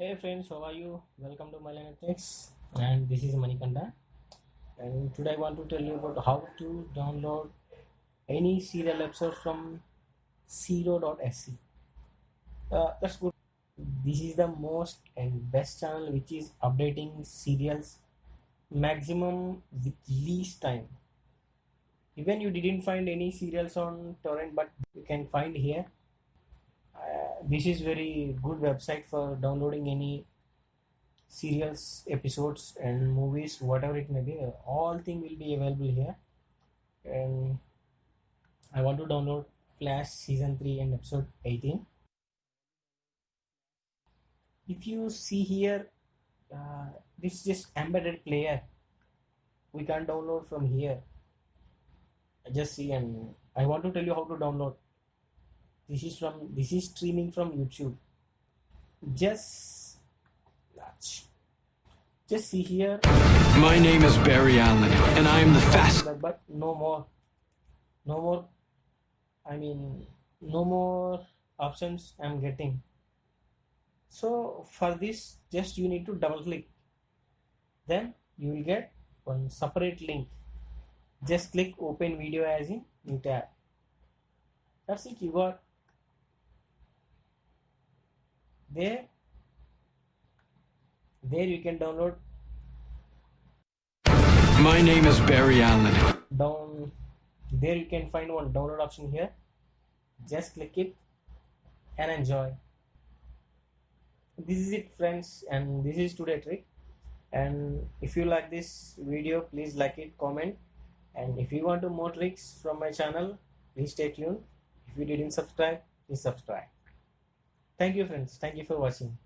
Hey friends, how are you? Welcome to Mylan Techs and this is Manikanda and today I want to tell you about how to download any serial episode from zero.sc. Uh, that's good. This is the most and best channel which is updating serials maximum with least time. Even you didn't find any serials on torrent but you can find here this is very good website for downloading any serials episodes and movies whatever it may be. All thing will be available here. And i want to download flash season 3 and episode 18 if you see here uh, this is just embedded player. We can download from here. I just see and i want to tell you how to download this is from this is streaming from youtube. Just just see here. My name is Barry Allen, and I am the fast. but, but no more. No more i mean no more options i'm getting. So for this just you need to double click. Then you will get one separate link. Just click open video as in new tab that's it you got there there you can download. My name is Barry Allen. down there you can find one download option here. Just click it and enjoy. This is it friends and this is today trick. And if you like this video please like it comment. And if you want to more tricks from my channel please stay tuned. If you didn't subscribe please subscribe thank you friends. Thank you for watching